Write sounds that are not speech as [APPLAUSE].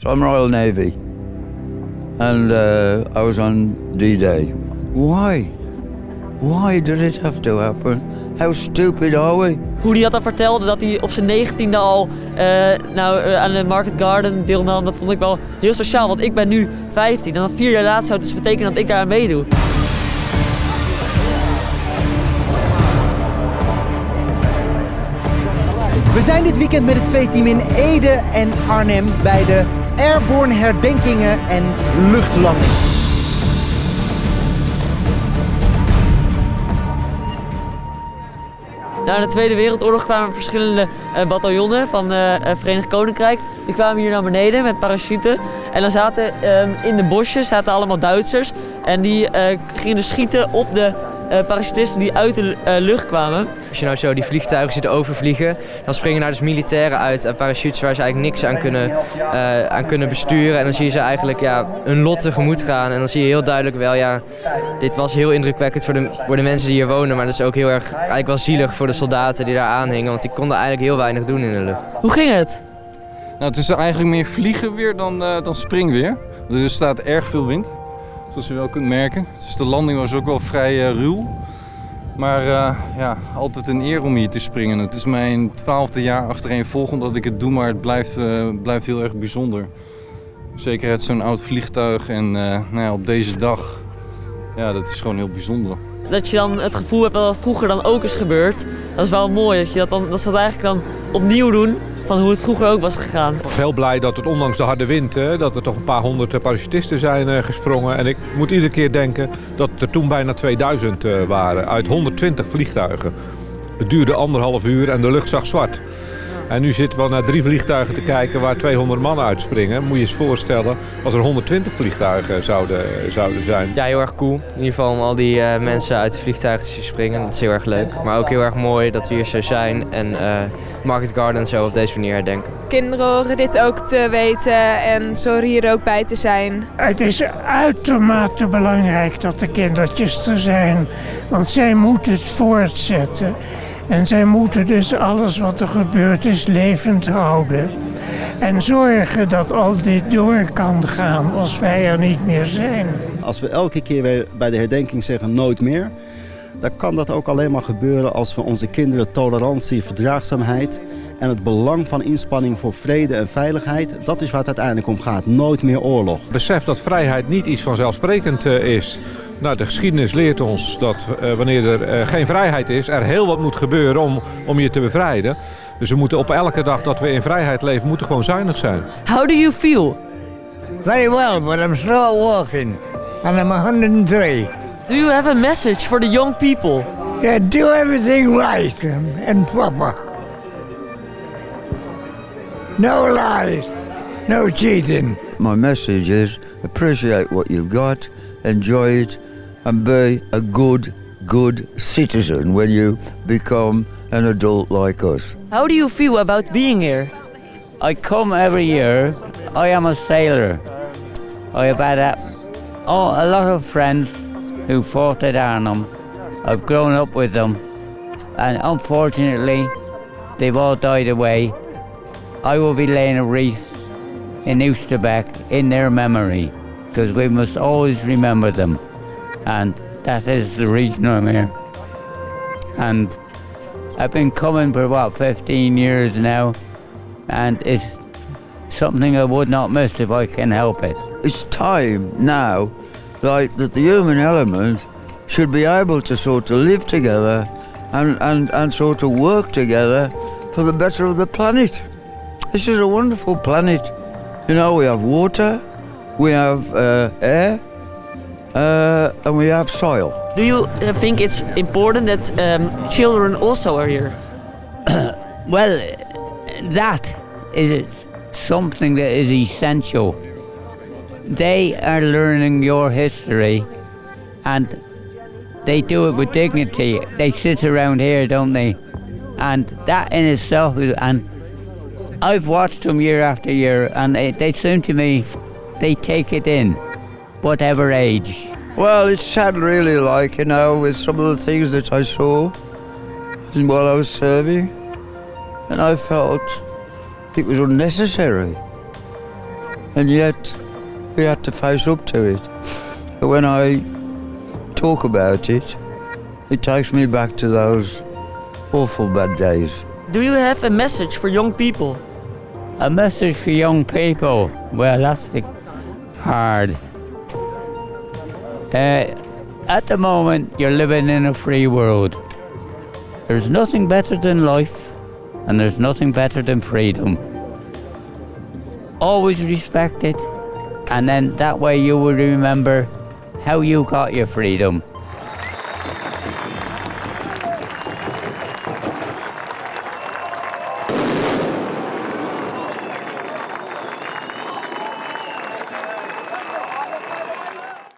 So I'm Royal Navy, and uh, I was on D-Day. Why? Why did it have to happen? How stupid are we? Hoe hij dat dan vertelde dat hij op zijn negentiende al eh, nou, eh, aan de Market Garden deelnam, dat vond ik wel heel speciaal. Want ik ben nu 15 en dan vier jaar later zou het dus betekenen dat ik daar aan meedoe. We zijn dit weekend met het V-team in Ede en Arnhem bij de Airborne herdenkingen en luchtlanding. Na de Tweede Wereldoorlog kwamen verschillende uh, bataljonnen van het uh, Verenigd Koninkrijk. Die kwamen hier naar beneden met parachuten. En dan zaten um, in de bosjes zaten allemaal Duitsers. En die gingen dus schieten op de uh, parachutisten die uit de uh, lucht kwamen. Als je nou zo die vliegtuigen ziet overvliegen, dan springen daar dus militairen uit en parachutes waar ze eigenlijk niks aan kunnen, uh, aan kunnen besturen. En dan zie je ze eigenlijk ja, hun lot tegemoet gaan. En dan zie je heel duidelijk wel, ja, dit was heel indrukwekkend voor de, voor de mensen die hier wonen. Maar dat is ook heel erg eigenlijk wel zielig voor de soldaten die daar aanhingen. Want die konden eigenlijk heel weinig doen in de lucht. Hoe ging het? Nou, het is eigenlijk meer vliegen weer dan, dan springweer. Er staat erg veel wind zoals je wel kunt merken. Dus de landing was ook wel vrij uh, ruw. Maar uh, ja, altijd een eer om hier te springen. Het is mijn twaalfde jaar achtereenvolgend dat ik het doe, maar het blijft, uh, blijft heel erg bijzonder. Zeker uit zo'n oud vliegtuig en nou ja, op deze dag, ja, dat is gewoon heel bijzonder. Dat je dan het gevoel hebt dat dat vroeger dan ook is gebeurd, dat is wel mooi. Dat, je dat, dan, dat ze dat eigenlijk dan opnieuw doen van hoe het vroeger ook was gegaan. Ik was heel blij dat het ondanks de harde wind, hè, dat er toch een paar honderd parachutisten zijn uh, gesprongen. En ik moet iedere keer denken dat er toen bijna 2000 uh, waren uit 120 vliegtuigen. Het duurde anderhalf uur en de lucht zag zwart. En nu zitten we naar drie vliegtuigen te kijken waar 200 mannen uitspringen. Moet je eens voorstellen als er 120 vliegtuigen zouden, zouden zijn. Ja, heel erg cool. In ieder geval om al die uh, mensen uit de vliegtuigen te zien springen. Dat is heel erg leuk. Maar ook heel erg mooi dat we hier zo zijn en uh, Market Garden zo op deze manier herdenken. Kinderen horen dit ook te weten en zo hier ook bij te zijn. Het is uitermate belangrijk dat de kindertjes er zijn. Want zij moeten het voortzetten. En zij moeten dus alles wat er gebeurd is levend houden. En zorgen dat al dit door kan gaan als wij er niet meer zijn. Als we elke keer weer bij de herdenking zeggen nooit meer... dan kan dat ook alleen maar gebeuren als we onze kinderen tolerantie, verdraagzaamheid... en het belang van inspanning voor vrede en veiligheid... dat is waar het uiteindelijk om gaat. Nooit meer oorlog. Besef dat vrijheid niet iets vanzelfsprekend is... Nou, de geschiedenis leert ons dat uh, wanneer er uh, geen vrijheid is, er heel wat moet gebeuren om, om je te bevrijden. Dus we moeten op elke dag dat we in vrijheid leven, moeten gewoon zuinig zijn. How do you feel? Very well, but I'm still walking. And I'm 103. Do you have a message for the young people? Yeah, do everything right and proper. No lies, no cheating. My message is appreciate what you've got, enjoy it, and be a good, good citizen when you become an adult like us. How do you feel about being here? I come every year. I am a sailor. I have had a, oh, a lot of friends who fought at Arnhem. I've grown up with them. And unfortunately, they've all died away. I will be laying a wreath in Oosterbeek in their memory because we must always remember them. And that is the reason I'm here. And I've been coming for about 15 years now, and it's something I would not miss if I can help it. It's time now, like that the human element should be able to sort of live together and, and, and sort of work together for the better of the planet. This is a wonderful planet. You know, we have water, we have uh, air, uh, and we have soil. Do you uh, think it's important that um, children also are here? [COUGHS] well, that is something that is essential. They are learning your history and they do it with dignity. They sit around here, don't they? And that in itself is, and I've watched them year after year and they, they seem to me they take it in, whatever age. Well, it's sad, really, like, you know, with some of the things that I saw while I was serving, and I felt it was unnecessary. and yet we had to face up to it. But when I talk about it, it takes me back to those awful bad days. Do you have a message for young people? A message for young people. Well, that's the- hard. Uh, at the moment, you're living in a free world. There's nothing better than life, and there's nothing better than freedom. Always respect it, and then that way you will remember how you got your freedom